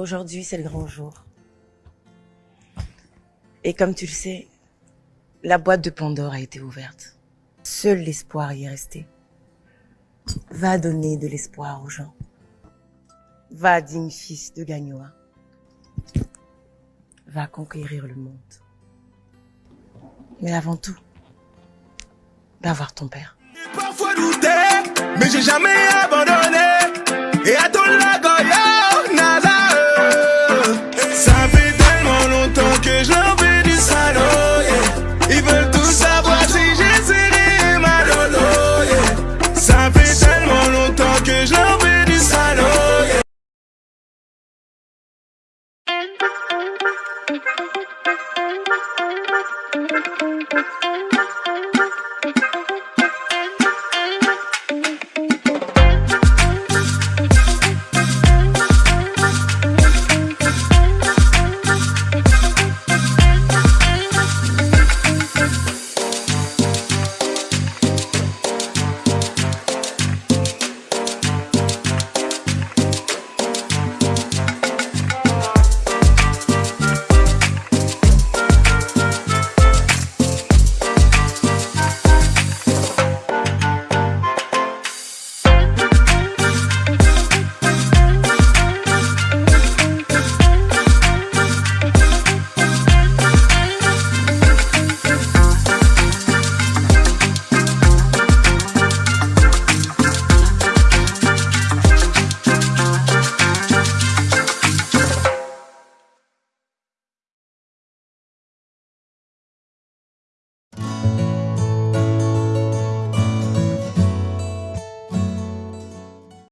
Aujourd'hui, c'est le grand jour. Et comme tu le sais, la boîte de Pandore a été ouverte. Seul l'espoir y est resté. Va donner de l'espoir aux gens. Va, digne fils de Gagnoa. Va conquérir le monde. Mais avant tout, va voir ton père. Parfois douté, mais j'ai jamais abandonné. Thank you.